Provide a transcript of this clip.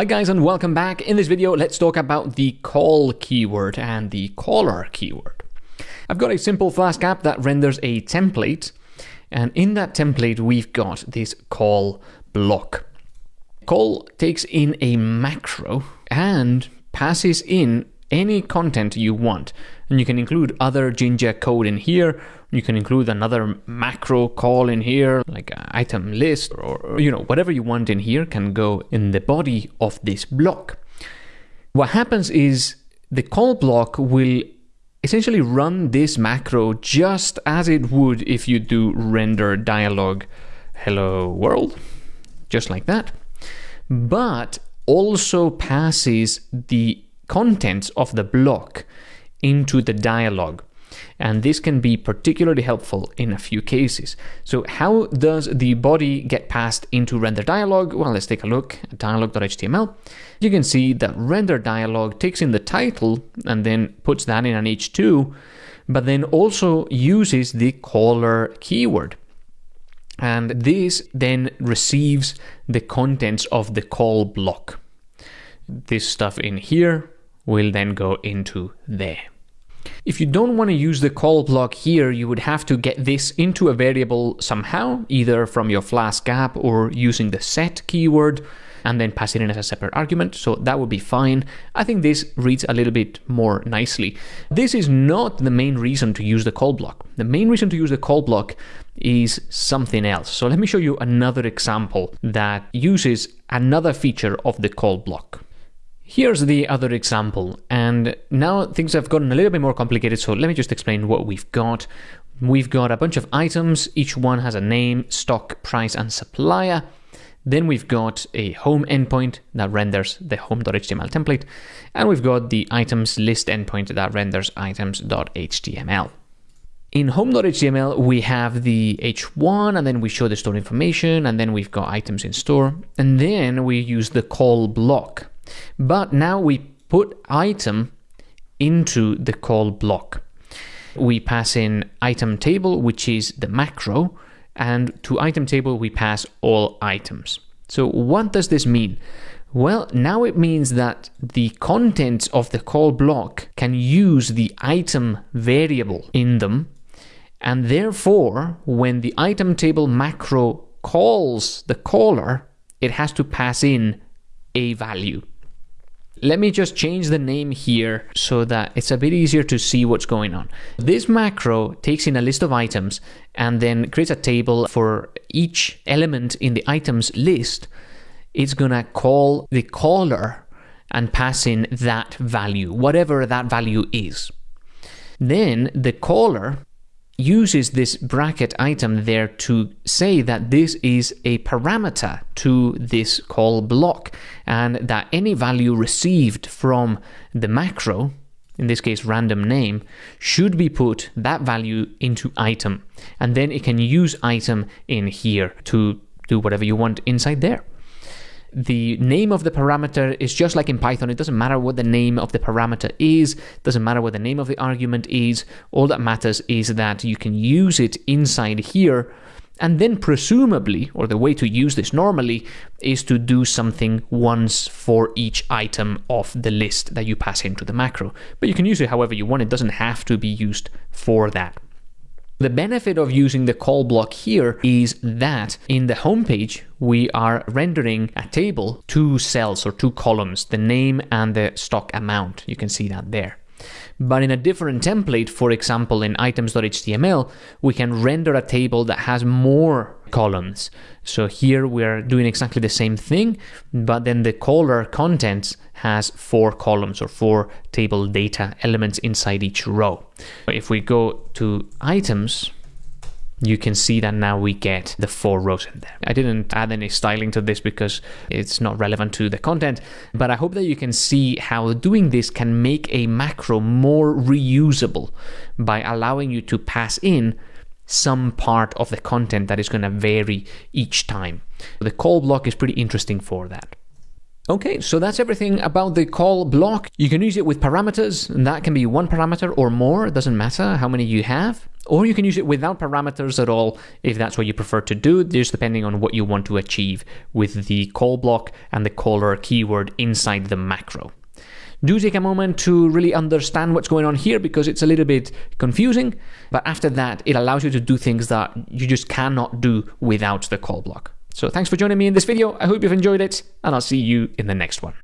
Hi guys and welcome back. In this video, let's talk about the call keyword and the caller keyword. I've got a simple Flask app that renders a template and in that template we've got this call block. Call takes in a macro and passes in any content you want. And you can include other Jinja code in here. You can include another macro call in here, like item list or, you know, whatever you want in here can go in the body of this block. What happens is the call block will essentially run this macro just as it would if you do render dialog hello world, just like that. But also passes the contents of the block into the dialog. And this can be particularly helpful in a few cases. So how does the body get passed into render dialog? Well, let's take a look at dialog.html. You can see that render dialog takes in the title and then puts that in an h2, but then also uses the caller keyword. And this then receives the contents of the call block. This stuff in here will then go into there. If you don't want to use the call block here, you would have to get this into a variable somehow, either from your Flask app or using the set keyword and then pass it in as a separate argument. So that would be fine. I think this reads a little bit more nicely. This is not the main reason to use the call block. The main reason to use the call block is something else. So let me show you another example that uses another feature of the call block. Here's the other example, and now things have gotten a little bit more complicated, so let me just explain what we've got. We've got a bunch of items, each one has a name, stock, price, and supplier. Then we've got a home endpoint that renders the home.html template, and we've got the items list endpoint that renders items.html. In home.html, we have the h1, and then we show the store information, and then we've got items in store, and then we use the call block. But now we put item into the call block. We pass in item table, which is the macro, and to item table we pass all items. So what does this mean? Well, now it means that the contents of the call block can use the item variable in them, and therefore, when the item table macro calls the caller, it has to pass in a value. Let me just change the name here so that it's a bit easier to see what's going on. This macro takes in a list of items and then creates a table for each element in the items list. It's gonna call the caller and pass in that value, whatever that value is. Then the caller uses this bracket item there to say that this is a parameter to this call block and that any value received from the macro, in this case random name, should be put that value into item. And then it can use item in here to do whatever you want inside there the name of the parameter is just like in Python. It doesn't matter what the name of the parameter is, it doesn't matter what the name of the argument is. All that matters is that you can use it inside here. And then presumably, or the way to use this normally, is to do something once for each item of the list that you pass into the macro. But you can use it however you want. It doesn't have to be used for that. The benefit of using the call block here is that in the homepage, we are rendering a table, two cells or two columns, the name and the stock amount. You can see that there. But in a different template, for example, in items.html, we can render a table that has more columns. So here we're doing exactly the same thing, but then the caller contents has four columns or four table data elements inside each row. If we go to items, you can see that now we get the four rows in there. I didn't add any styling to this because it's not relevant to the content, but I hope that you can see how doing this can make a macro more reusable by allowing you to pass in some part of the content that is going to vary each time. The call block is pretty interesting for that. Okay, so that's everything about the call block. You can use it with parameters, and that can be one parameter or more, it doesn't matter how many you have or you can use it without parameters at all if that's what you prefer to do, just depending on what you want to achieve with the call block and the caller keyword inside the macro. Do take a moment to really understand what's going on here because it's a little bit confusing, but after that, it allows you to do things that you just cannot do without the call block. So thanks for joining me in this video. I hope you've enjoyed it, and I'll see you in the next one.